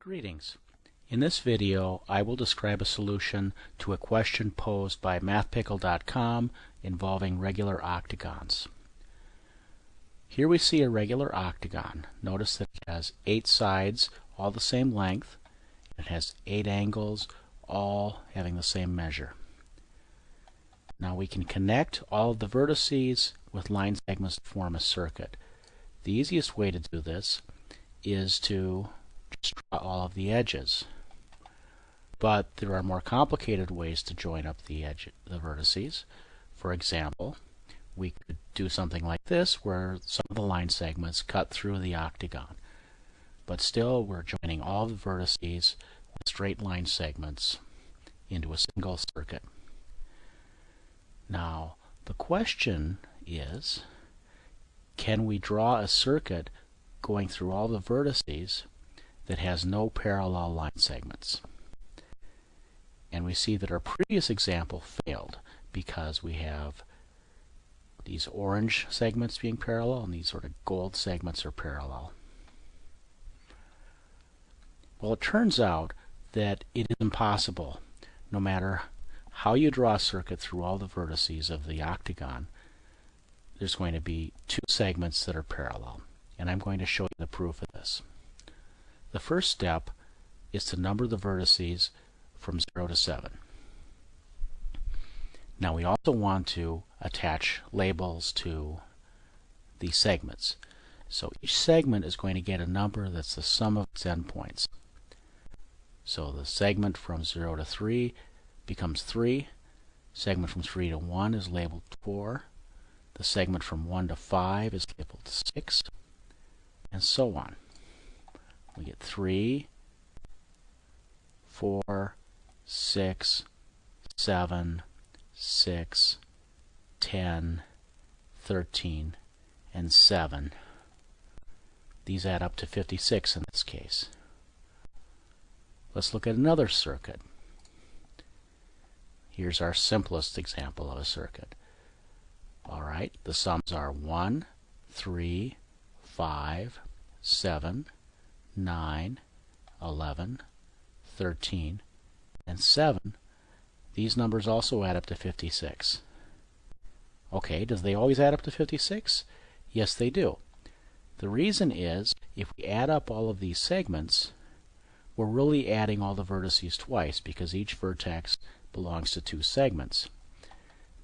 Greetings. In this video I will describe a solution to a question posed by mathpickle.com involving regular octagons. Here we see a regular octagon. Notice that it has eight sides, all the same length. It has eight angles, all having the same measure. Now we can connect all of the vertices with line segments to form a circuit. The easiest way to do this is to just draw all of the edges. But there are more complicated ways to join up the edge, the vertices. For example, we could do something like this where some of the line segments cut through the octagon. But still we're joining all the vertices with straight line segments into a single circuit. Now the question is can we draw a circuit going through all the vertices that has no parallel line segments. And we see that our previous example failed because we have these orange segments being parallel and these sort of gold segments are parallel. Well, it turns out that it is impossible, no matter how you draw a circuit through all the vertices of the octagon, there's going to be two segments that are parallel. And I'm going to show you the proof of this. The first step is to number the vertices from 0 to 7. Now we also want to attach labels to the segments. So each segment is going to get a number that's the sum of its endpoints. So the segment from 0 to 3 becomes 3. Segment from 3 to 1 is labeled 4. The segment from 1 to 5 is labeled 6. And so on we get 3, 4, 6, 7, 6, 10, 13, and 7. These add up to 56 in this case. Let's look at another circuit. Here's our simplest example of a circuit. Alright, the sums are 1, 3, 5, 7, 9, 11, 13, and 7, these numbers also add up to 56. Okay, does they always add up to 56? Yes, they do. The reason is, if we add up all of these segments, we're really adding all the vertices twice because each vertex belongs to two segments.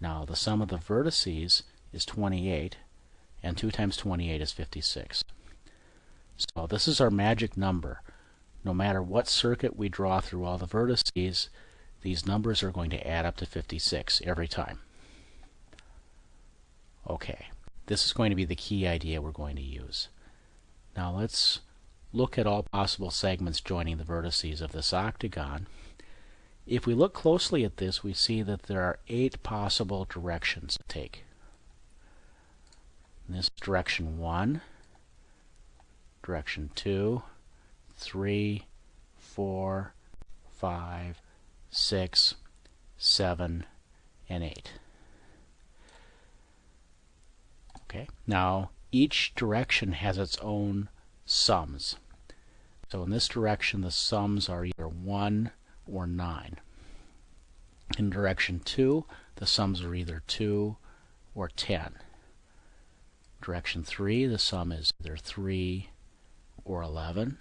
Now, the sum of the vertices is 28, and 2 times 28 is 56. So this is our magic number. No matter what circuit we draw through all the vertices, these numbers are going to add up to 56 every time. Okay, this is going to be the key idea we're going to use. Now let's look at all possible segments joining the vertices of this octagon. If we look closely at this, we see that there are eight possible directions to take. This direction 1, direction 2, 3, 4, 5, 6, 7, and 8. Okay, now each direction has its own sums. So in this direction the sums are either 1 or 9. In direction 2 the sums are either 2 or 10. Direction 3 the sum is either 3 or 11,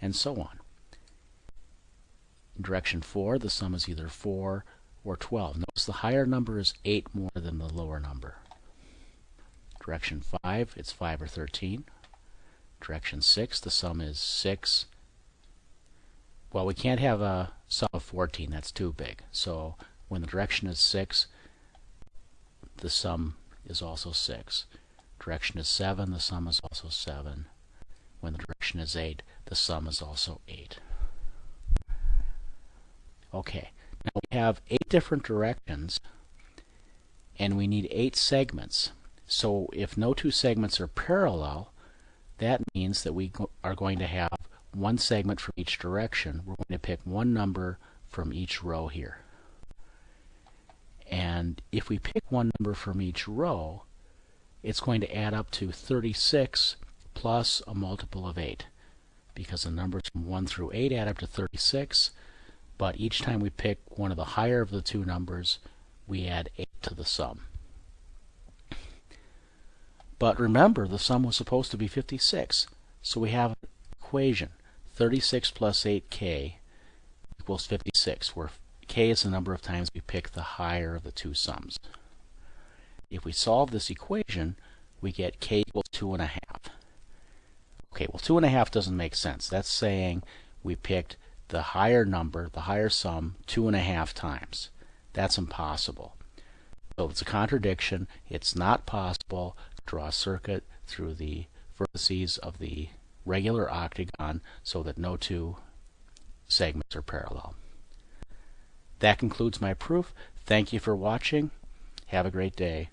and so on. Direction 4, the sum is either 4 or 12. Notice the higher number is 8 more than the lower number. Direction 5, it's 5 or 13. Direction 6, the sum is 6. Well, we can't have a sum of 14. That's too big. So when the direction is 6, the sum is also 6. Direction is 7, the sum is also 7. When the direction is 8, the sum is also 8. Okay, now we have 8 different directions, and we need 8 segments. So if no two segments are parallel, that means that we go are going to have one segment from each direction. We're going to pick one number from each row here. And if we pick one number from each row, it's going to add up to 36 plus a multiple of 8. because the numbers from 1 through 8 add up to 36, but each time we pick one of the higher of the two numbers, we add 8 to the sum. But remember, the sum was supposed to be 56, so we have an equation. 36 plus 8k equals 56, where k is the number of times we pick the higher of the two sums. If we solve this equation, we get k equals 2.5. Okay, well 2.5 doesn't make sense. That's saying we picked the higher number, the higher sum, 2.5 times. That's impossible. So it's a contradiction. It's not possible to draw a circuit through the vertices of the regular octagon so that no two segments are parallel. That concludes my proof. Thank you for watching. Have a great day.